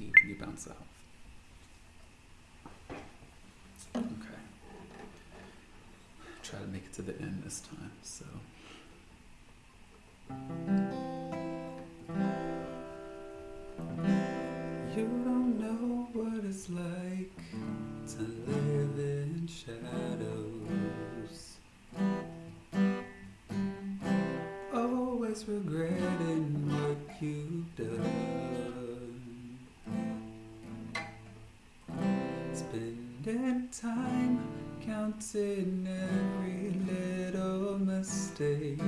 you, you bounce off. Okay. Try to make it to the end this time, so. You don't know what it's like to live in shadows. Spending time counting every little mistake.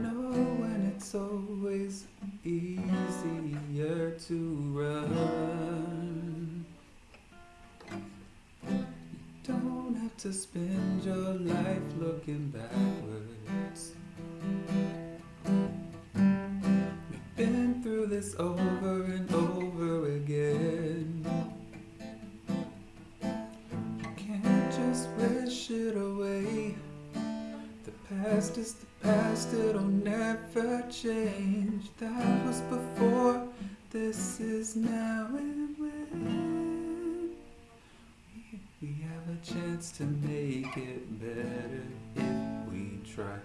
Knowing it's always easier to run. You don't have to spend your life looking backwards. We've been through this over it away. The past is the past, it'll never change. That was before, this is now and when. We, have a chance to make it better if we try.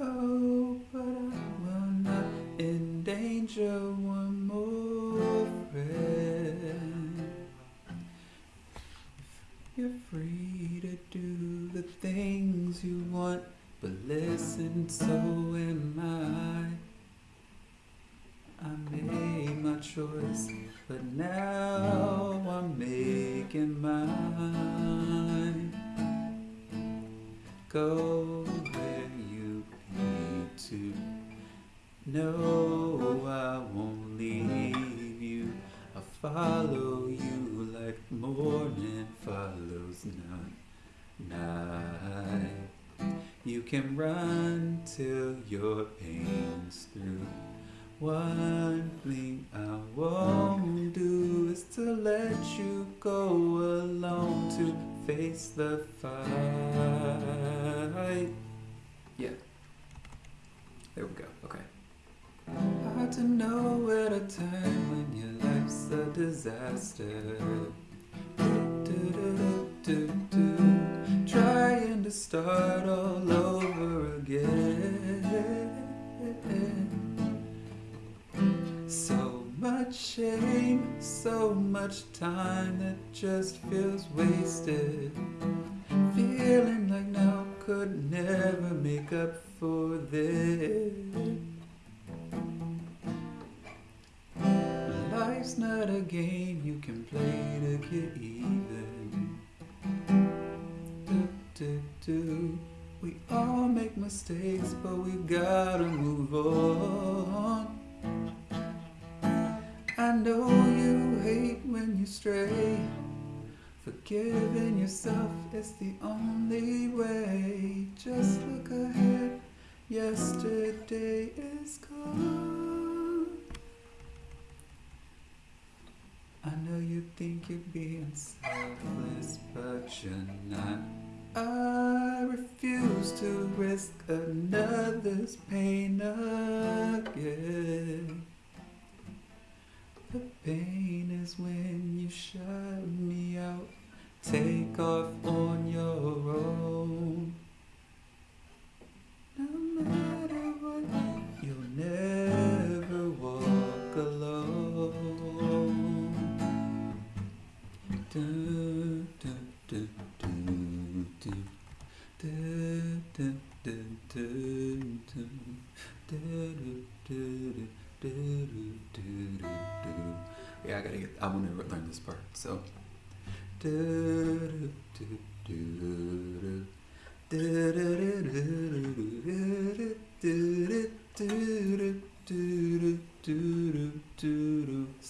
Oh, but I will not endanger one more listen, so am I. I made my choice, but now I'm making mine. Go where you need to. No, I won't leave you. I'll follow you like morning follows night. night. You can run till your pain's through. One thing I won't do is to let you go alone to face the fight. Yeah. There we go. Okay. Hard to know at a time when your life's a disaster. Do-do-do-do-do. Trying start all over again. So much shame, so much time that just feels wasted. Feeling like now could never make up for this. Life's not a game you can play to get even. Do. We all make mistakes, but we gotta move on. I know you hate when you stray. Forgiving yourself is the only way. Just look ahead. Yesterday is gone. I know you think you're being selfless, but you're not. I refuse to risk another's pain again. The pain is when you shut me out, take off on your own. No matter what, you'll never walk alone. Do, do, do, Yeah, I gotta get. I want to learn this part. So. So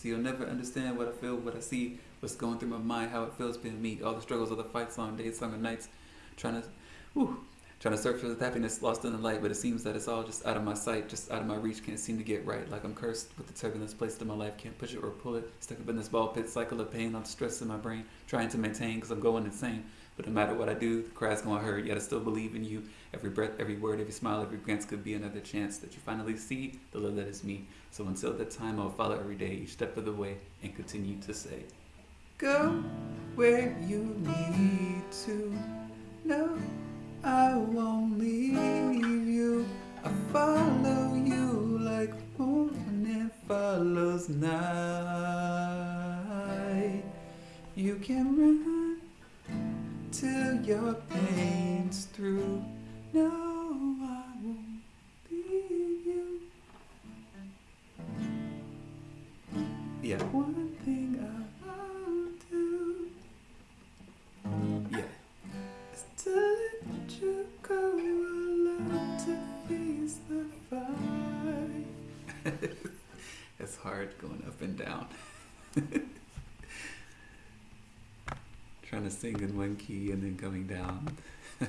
you'll never understand what I feel, what I see, what's going through my mind, how it feels being me, all the struggles, all the fights, long days, longer nights, trying to, whew, Trying to search for the happiness lost in the light, but it seems that it's all just out of my sight, just out of my reach. Can't seem to get right. Like I'm cursed with the turbulence placed in my life. Can't push it or pull it. Stuck up in this ball pit cycle of pain. I'm stressed in my brain, trying to maintain because I'm going insane. But no matter what I do, the cry's gonna hurt. Yet I still believe in you. Every breath, every word, every smile, every glance could be another chance that you finally see the love that is me. So until that time, I'll follow every day, each step of the way, and continue to say, Go where you need to. No, I won't leave you. I follow you like morning follows night. You can run till your pain's through. No, I won't leave you. Yeah. It's hard going up and down. Trying to sing in one key and then coming down.